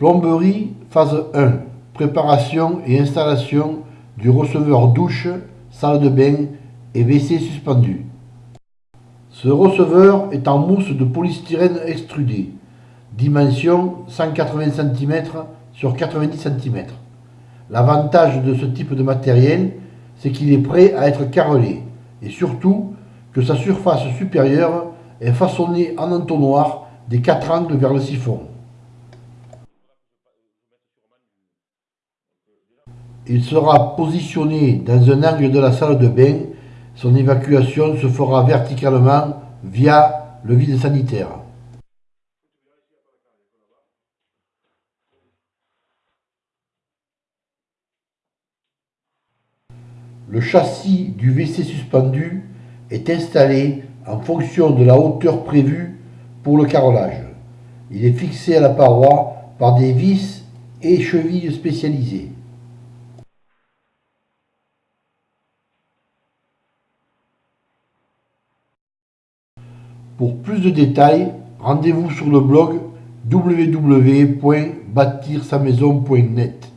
Plomberie phase 1. Préparation et installation du receveur douche, salle de bain et WC suspendu. Ce receveur est en mousse de polystyrène extrudé, dimension 180 cm sur 90 cm. L'avantage de ce type de matériel, c'est qu'il est prêt à être carrelé et surtout que sa surface supérieure est façonnée en entonnoir des quatre angles vers le siphon. Il sera positionné dans un angle de la salle de bain. Son évacuation se fera verticalement via le vide sanitaire. Le châssis du WC suspendu est installé en fonction de la hauteur prévue pour le carrelage. Il est fixé à la paroi par des vis et chevilles spécialisées. Pour plus de détails, rendez-vous sur le blog www.bâtir-sa-maison.net.